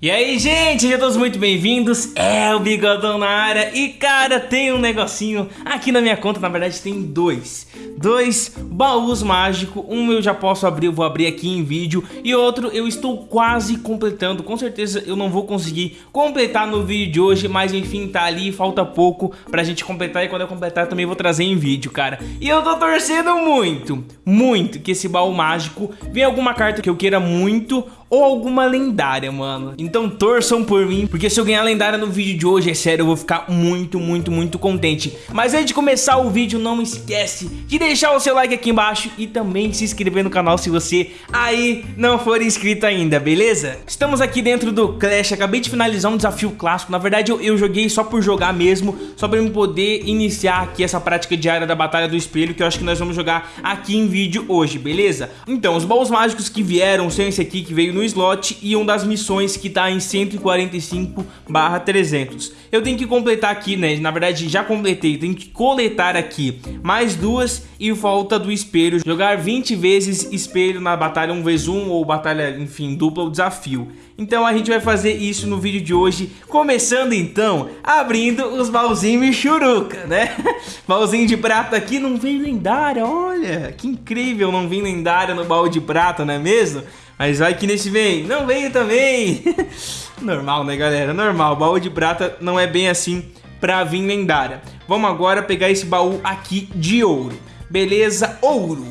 E aí, gente, sejam todos muito bem-vindos. É o Bigodão na área. E, cara, tem um negocinho aqui na minha conta. Na verdade, tem dois. Dois baús mágicos. Um eu já posso abrir, eu vou abrir aqui em vídeo. E outro eu estou quase completando. Com certeza eu não vou conseguir completar no vídeo de hoje. Mas, enfim, tá ali. Falta pouco pra gente completar. E quando eu completar, eu também vou trazer em vídeo, cara. E eu tô torcendo muito, muito que esse baú mágico venha alguma carta que eu queira muito ou alguma lendária, mano. Então torçam por mim, porque se eu ganhar lendária no vídeo de hoje, é sério, eu vou ficar muito, muito, muito contente. Mas antes de começar o vídeo, não esquece de deixar o seu like aqui embaixo e também se inscrever no canal se você aí não for inscrito ainda, beleza? Estamos aqui dentro do Clash, acabei de finalizar um desafio clássico. Na verdade, eu, eu joguei só por jogar mesmo, só pra eu poder iniciar aqui essa prática diária da Batalha do Espelho, que eu acho que nós vamos jogar aqui em vídeo hoje, beleza? Então, os baús mágicos que vieram são esse aqui que veio no slot e um das missões que tá em 145 barra 300. Eu tenho que completar aqui, né, na verdade já completei, tenho que coletar aqui mais duas e falta do espelho. Jogar 20 vezes espelho na batalha 1x1 ou batalha, enfim, dupla ou desafio. Então a gente vai fazer isso no vídeo de hoje, começando então, abrindo os baúzinhos Michuruca, né? Baúzinho de prata aqui não vem lendária, olha, que incrível não vem lendária no baú de prata, não é mesmo? Mas vai que nesse vem, não veio também. Normal, né, galera? Normal, baú de prata não é bem assim pra vir lendária. Vamos agora pegar esse baú aqui de ouro. Beleza, ouro.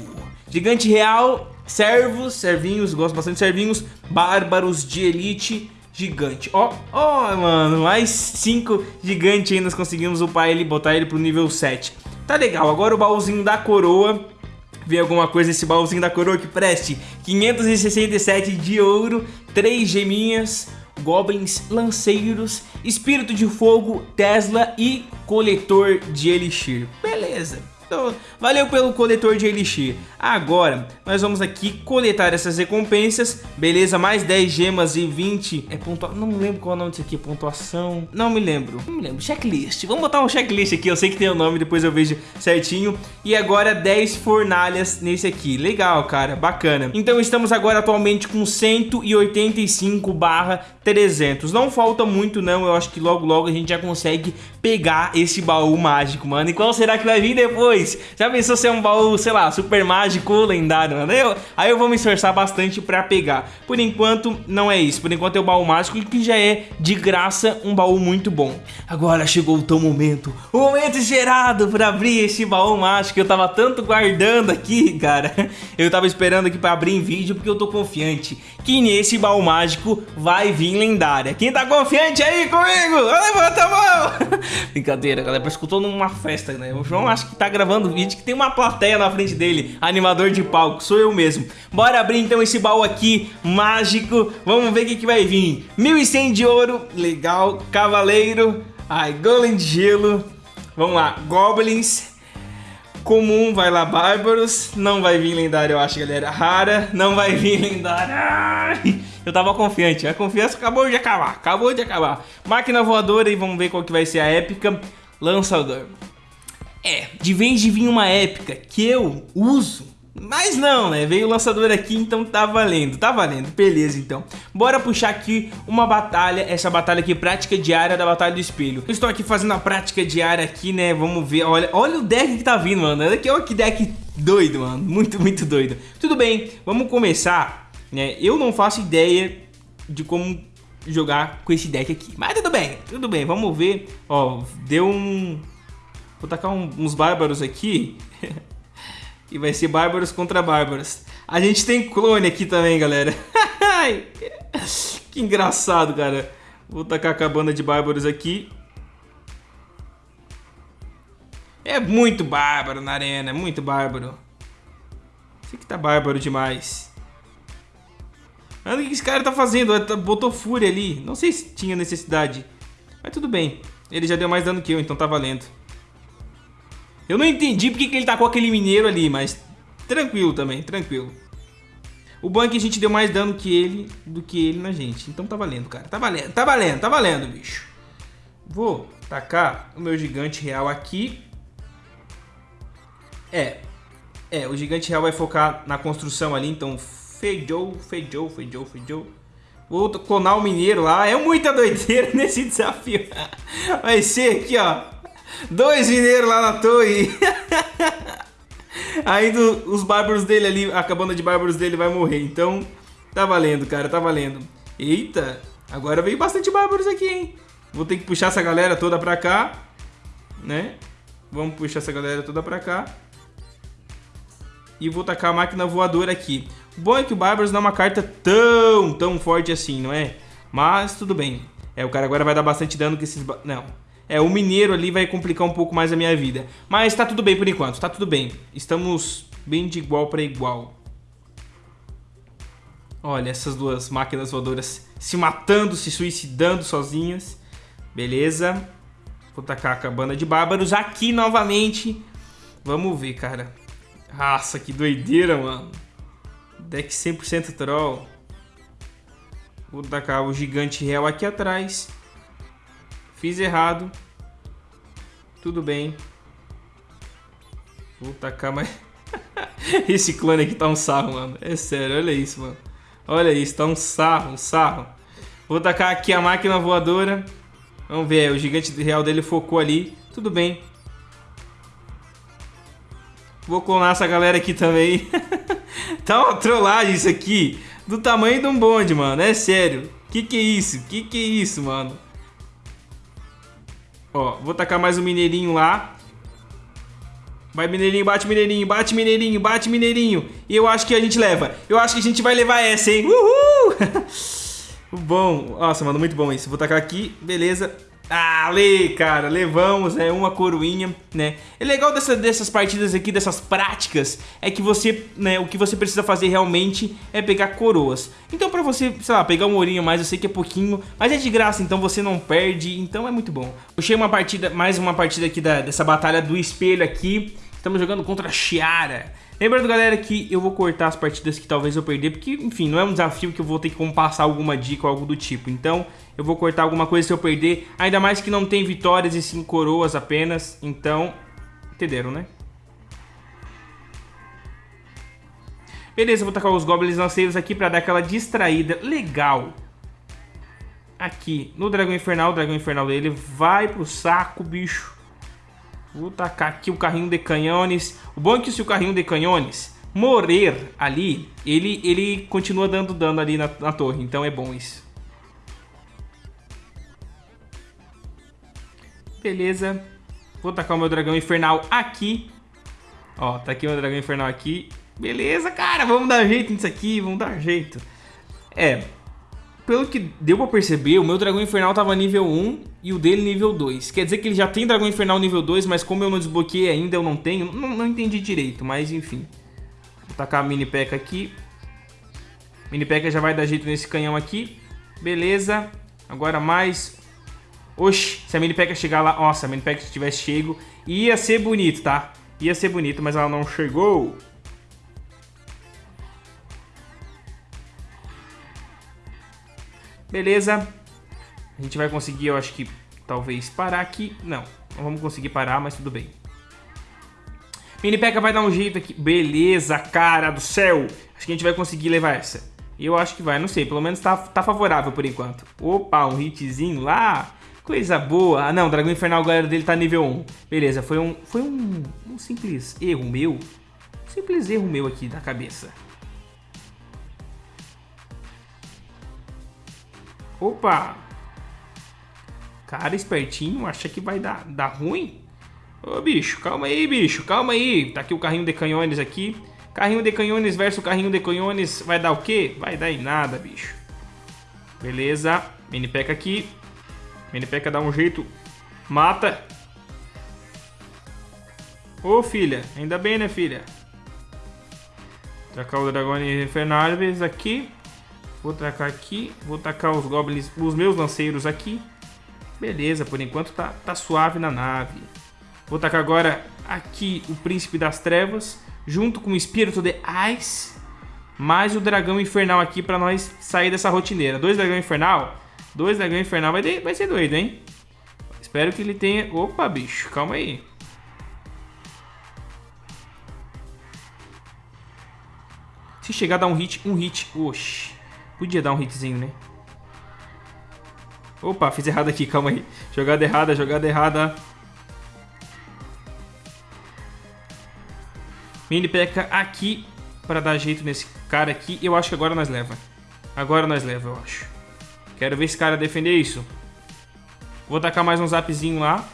Gigante real, servos, servinhos, gosto bastante de servinhos. Bárbaros de elite, gigante. Ó, ó, mano, mais 5 gigante aí nós conseguimos upar ele, botar ele pro nível 7. Tá legal, agora o baúzinho da coroa Vem alguma coisa nesse baúzinho da coroa que preste 567 de ouro, 3 geminhas, goblins lanceiros, espírito de fogo, Tesla e coletor de elixir. Beleza. Então, valeu pelo coletor de Elixir. Agora, nós vamos aqui coletar essas recompensas. Beleza, mais 10 gemas e 20... É pontuação... Não lembro qual é o nome disso aqui. Pontuação... Não me lembro. Não me lembro. Checklist. Vamos botar um checklist aqui. Eu sei que tem o nome, depois eu vejo certinho. E agora 10 fornalhas nesse aqui. Legal, cara. Bacana. Então, estamos agora atualmente com 185 barra 300. Não falta muito, não. Eu acho que logo, logo a gente já consegue pegar esse baú mágico, mano. E qual será que vai vir depois? Já pensou ser um baú, sei lá, super mágico ou lendário, né? Aí eu vou me esforçar bastante pra pegar. Por enquanto, não é isso. Por enquanto é o baú mágico que já é, de graça, um baú muito bom. Agora chegou o teu momento. O momento gerado pra abrir esse baú mágico que eu tava tanto guardando aqui, cara. Eu tava esperando aqui pra abrir em vídeo porque eu tô confiante que nesse baú mágico vai vir lendária. Quem tá confiante aí comigo? Levanta a mão! Brincadeira, galera. Parece que eu tô numa festa, né? O João acho que tá gravando vídeo que tem uma plateia na frente dele, animador de palco, sou eu mesmo. Bora abrir então esse baú aqui, mágico, vamos ver o que, que vai vir. 1100 de ouro, legal, cavaleiro, ai, golem de gelo, vamos lá, goblins, comum, vai lá, bárbaros, não vai vir lendário eu acho galera, rara, não vai vir lendário, eu tava confiante, a confiança acabou de acabar, acabou de acabar. Máquina voadora e vamos ver qual que vai ser a épica, lançador. É, de vez de vir uma épica que eu uso, mas não, né? Veio o lançador aqui, então tá valendo, tá valendo. Beleza, então. Bora puxar aqui uma batalha, essa batalha aqui, prática diária da Batalha do Espelho. Eu estou aqui fazendo a prática diária aqui, né? Vamos ver, olha, olha o deck que tá vindo, mano. Olha aqui, olha que deck doido, mano. Muito, muito doido. Tudo bem, vamos começar, né? Eu não faço ideia de como jogar com esse deck aqui. Mas tudo bem, tudo bem, vamos ver. Ó, deu um Vou tacar um, uns bárbaros aqui. e vai ser bárbaros contra bárbaros. A gente tem clone aqui também, galera. que engraçado, cara. Vou tacar a cabana de bárbaros aqui. É muito bárbaro na arena, é muito bárbaro. Esse aqui tá bárbaro demais. Olha o que esse cara tá fazendo, tá, botou fúria ali. Não sei se tinha necessidade. Mas tudo bem. Ele já deu mais dano que eu, então tá valendo. Eu não entendi porque que ele tacou aquele mineiro ali, mas tranquilo também, tranquilo. O bom é a gente deu mais dano que ele do que ele na gente. Então tá valendo, cara. Tá valendo, tá valendo, tá valendo, bicho. Vou tacar o meu gigante real aqui. É. É, o gigante real vai focar na construção ali, então feijou, feijou, feijou, feijou. Vou clonar o mineiro lá. É muita doideira nesse desafio. Vai ser aqui, ó. Dois mineiros lá na torre. Ainda os bárbaros dele ali, a cabana de bárbaros dele vai morrer. Então, tá valendo, cara, tá valendo. Eita, agora veio bastante bárbaros aqui, hein? Vou ter que puxar essa galera toda pra cá, né? Vamos puxar essa galera toda pra cá. E vou tacar a máquina voadora aqui. O bom é que o Bárbaros não é uma carta tão, tão forte assim, não é? Mas tudo bem. É, o cara agora vai dar bastante dano com esses... Não. É, o mineiro ali vai complicar um pouco mais a minha vida. Mas tá tudo bem por enquanto, tá tudo bem. Estamos bem de igual para igual. Olha, essas duas máquinas voadoras se matando, se suicidando sozinhas. Beleza. Vou tacar a cabana de bárbaros aqui novamente. Vamos ver, cara. Nossa, que doideira, mano. Deck 100% troll. Vou tacar o gigante real aqui atrás. Fiz errado. Tudo bem. Vou tacar mais... Esse clone aqui tá um sarro, mano. É sério, olha isso, mano. Olha isso, tá um sarro, um sarro. Vou tacar aqui a máquina voadora. Vamos ver, o gigante real dele focou ali. Tudo bem. Vou clonar essa galera aqui também. tá uma trollagem isso aqui. Do tamanho de um bonde, mano. É sério. Que que é isso? Que que é isso, mano? Ó, vou tacar mais um mineirinho lá. Vai, mineirinho, bate, mineirinho, bate, mineirinho, bate, mineirinho. E eu acho que a gente leva. Eu acho que a gente vai levar essa, hein? Uhul! bom. Nossa, mano, muito bom isso. Vou tacar aqui, beleza. Ah, lê, cara, levamos, né, uma coroinha, né. É legal dessa, dessas partidas aqui, dessas práticas, é que você, né, o que você precisa fazer realmente é pegar coroas. Então pra você, sei lá, pegar um ourinho mais, eu sei que é pouquinho, mas é de graça, então você não perde, então é muito bom. Puxei uma partida, mais uma partida aqui da, dessa batalha do espelho aqui, estamos jogando contra a Chiara. Lembrando, galera, que eu vou cortar as partidas que talvez eu perder, porque, enfim, não é um desafio que eu vou ter que passar alguma dica ou algo do tipo. Então, eu vou cortar alguma coisa se eu perder, ainda mais que não tem vitórias e sim coroas apenas. Então, entenderam, né? Beleza, vou tacar os Goblins Lanceiros aqui pra dar aquela distraída legal. Aqui, no Dragão Infernal, o Dragão Infernal dele vai pro saco, bicho. Vou tacar aqui o carrinho de canhões. O bom é que se o carrinho de canhões morrer ali, ele, ele continua dando dano ali na, na torre. Então é bom isso. Beleza. Vou tacar o meu dragão infernal aqui. Ó, tá aqui o meu dragão infernal aqui. Beleza, cara, vamos dar jeito nisso aqui, vamos dar jeito. É, pelo que deu pra perceber, o meu dragão infernal tava nível 1 e o dele nível 2. Quer dizer que ele já tem dragão infernal nível 2, mas como eu não desbloqueei ainda, eu não tenho. Não, não entendi direito, mas enfim. Vou tacar a mini peca aqui. Mini peca já vai dar jeito nesse canhão aqui. Beleza. Agora mais... Oxi, se a mini peca chegar lá... Nossa, a mini peca tivesse chego, ia ser bonito, tá? Ia ser bonito, mas ela não chegou. Beleza. A gente vai conseguir, eu acho que, talvez parar aqui. Não, não vamos conseguir parar, mas tudo bem. Mini P.E.K.K.A vai dar um jeito aqui. Beleza, cara do céu. Acho que a gente vai conseguir levar essa. Eu acho que vai, não sei. Pelo menos tá, tá favorável por enquanto. Opa, um hitzinho lá. Coisa boa. Ah, não, Dragão Infernal, galera dele tá nível 1. Beleza, foi um, foi um, um simples erro meu. Um simples erro meu aqui da cabeça. Opa! Cara espertinho, acha que vai dar, dar ruim? Ô bicho, calma aí, bicho, calma aí. Tá aqui o carrinho de canhões aqui. Carrinho de canhões versus carrinho de canhões vai dar o quê? Vai dar em nada, bicho. Beleza, mini peca aqui. Mini peca dá um jeito. Mata. Ô filha, ainda bem né filha? Tacar o dragão infernales aqui. Vou tacar aqui, vou tacar os goblins, os meus lanceiros aqui. Beleza, por enquanto tá, tá suave na nave. Vou tacar agora aqui o Príncipe das Trevas, junto com o Espírito de Ice, mais o Dragão Infernal aqui pra nós sair dessa rotineira. Dois Dragão Infernal? Dois Dragão Infernal vai, de, vai ser doido, hein? Espero que ele tenha... Opa, bicho, calma aí. Se chegar a dar um hit, um hit. Oxi. Podia dar um hitzinho, né? Opa, fiz errado aqui, calma aí. Jogada errada, jogada errada. Mini P.E.K.K.A aqui para dar jeito nesse cara aqui. Eu acho que agora nós leva. Agora nós leva, eu acho. Quero ver esse cara defender isso. Vou tacar mais um zapzinho lá.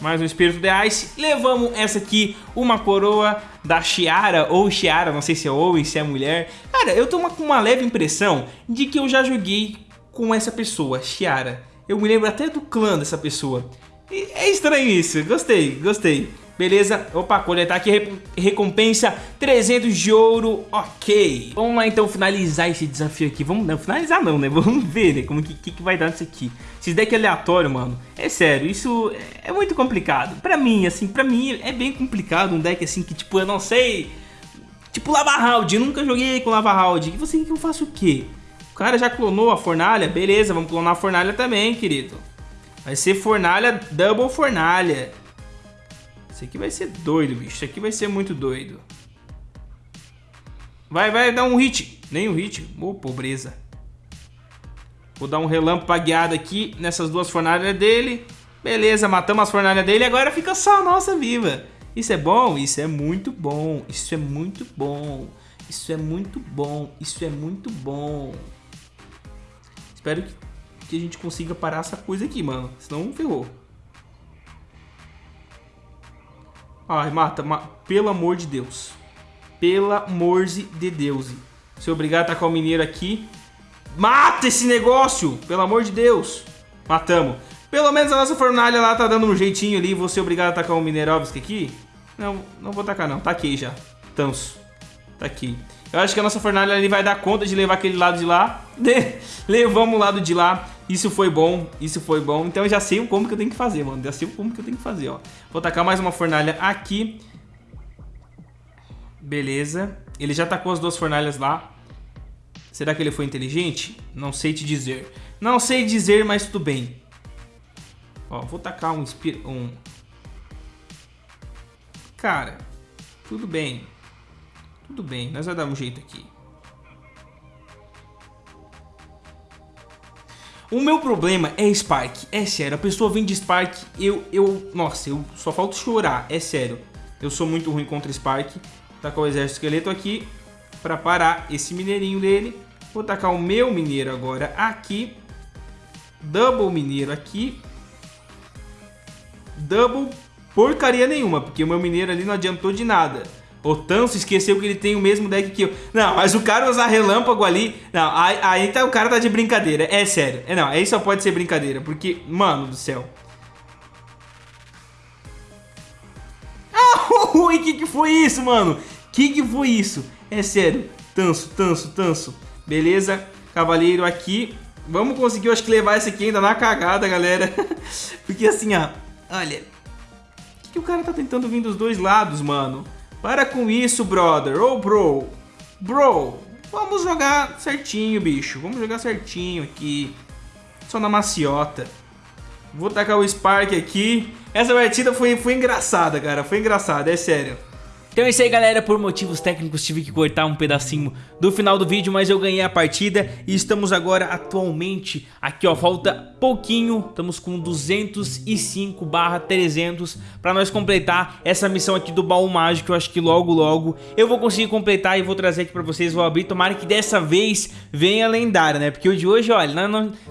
Mais um Espírito de Ice. Levamos essa aqui, uma coroa da Chiara, ou Chiara, não sei se é homem, se é mulher. Cara, eu tô com uma leve impressão de que eu já joguei com essa pessoa, Chiara. Eu me lembro até do clã dessa pessoa. E é estranho isso, gostei, gostei. Beleza? Opa, coletar aqui recompensa 300 de ouro, ok. Vamos lá então finalizar esse desafio aqui. Vamos não, finalizar não, né? Vamos ver né, como que, que, que vai dar nisso aqui. Esses deck aleatório, mano. É sério, isso é muito complicado. Pra mim, assim, pra mim é bem complicado um deck assim que tipo, eu não sei... Tipo Lava Round, nunca joguei com Lava Round. E você que eu faço o quê? O cara já clonou a fornalha? Beleza, vamos clonar a fornalha também, querido. Vai ser fornalha, double fornalha. Isso aqui vai ser doido, bicho. Isso aqui vai ser muito doido. Vai, vai dar um hit. Nem um hit. Ô, oh, pobreza. Vou dar um relâmpagueado aqui nessas duas fornalhas dele. Beleza, matamos as fornalhas dele. Agora fica só a nossa viva. Isso é bom? Isso é muito bom. Isso é muito bom. Isso é muito bom. Isso é muito bom. Espero que, que a gente consiga parar essa coisa aqui, mano. Senão ferrou. Ai, mata, ma... pelo amor de Deus. Pelo amor de Deus. Se obrigado a tacar o mineiro aqui. Mata esse negócio! Pelo amor de Deus. Matamos. Pelo menos a nossa fornalha lá tá dando um jeitinho ali. Vou ser obrigado a tacar o Minerovski aqui. Não, não vou tacar não. Taquei já. Tanso. Tá aqui. Eu acho que a nossa fornalha ali vai dar conta de levar aquele lado de lá. Levamos o lado de lá. Isso foi bom, isso foi bom. Então eu já sei como que eu tenho que fazer, mano. Já sei como que eu tenho que fazer, ó. Vou tacar mais uma fornalha aqui. Beleza. Ele já tacou as duas fornalhas lá. Será que ele foi inteligente? Não sei te dizer. Não sei dizer, mas tudo bem. Ó, vou tacar um... um... Cara, tudo bem. Tudo bem, nós vamos dar um jeito aqui. O meu problema é Spark, é sério, a pessoa vem de Spark, eu, eu, nossa, eu só falta chorar, é sério. Eu sou muito ruim contra Spark, tacar o exército esqueleto aqui, para parar esse mineirinho dele. Vou tacar o meu mineiro agora aqui, double mineiro aqui, double porcaria nenhuma, porque o meu mineiro ali não adiantou de nada. O Tanso esqueceu que ele tem o mesmo deck que eu. Não, mas o cara usar relâmpago ali... Não, aí, tá, o cara tá de brincadeira. É sério. É, não, aí só pode ser brincadeira. Porque, mano do céu. Ah, o que que foi isso, mano? Que que foi isso? É sério. Tanso, tanso, tanso. Beleza. Cavaleiro aqui. Vamos conseguir, eu acho que levar esse aqui ainda na cagada, galera. Porque assim, ó. Olha. O que, que o cara tá tentando vir dos dois lados, mano? Para com isso, brother. Ô, oh, bro. Bro, vamos jogar certinho, bicho. Vamos jogar certinho aqui. Só na maciota. Vou tacar o Spark aqui. Essa partida foi, foi engraçada, cara. Foi engraçada, é sério. Então é isso aí galera, por motivos técnicos tive que cortar um pedacinho do final do vídeo, mas eu ganhei a partida e estamos agora atualmente, aqui ó, falta pouquinho, estamos com 205 barra 300 para nós completar essa missão aqui do baú mágico, eu acho que logo logo eu vou conseguir completar e vou trazer aqui para vocês, vou abrir, tomara que dessa vez venha lendária, né, porque o de hoje, olha,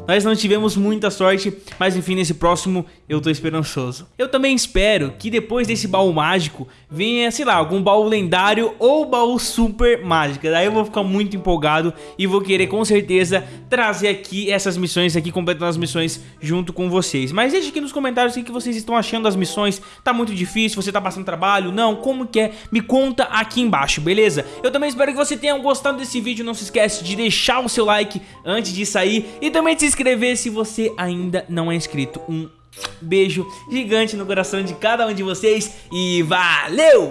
nós não tivemos muita sorte, mas enfim, nesse próximo eu tô esperançoso. Eu também espero que depois desse baú mágico venha, sei lá, algum baú lendário ou baú super mágica. Daí eu vou ficar muito empolgado e vou querer com certeza trazer aqui essas missões aqui, completando as missões junto com vocês. Mas deixe aqui nos comentários o que vocês estão achando das missões. Tá muito difícil? Você tá passando trabalho? Não? Como que é? Me conta aqui embaixo, beleza? Eu também espero que você tenha gostado desse vídeo. Não se esquece de deixar o seu like antes de sair e também de se inscrever se você ainda não é inscrito. Um beijo gigante no coração de cada um de vocês e valeu!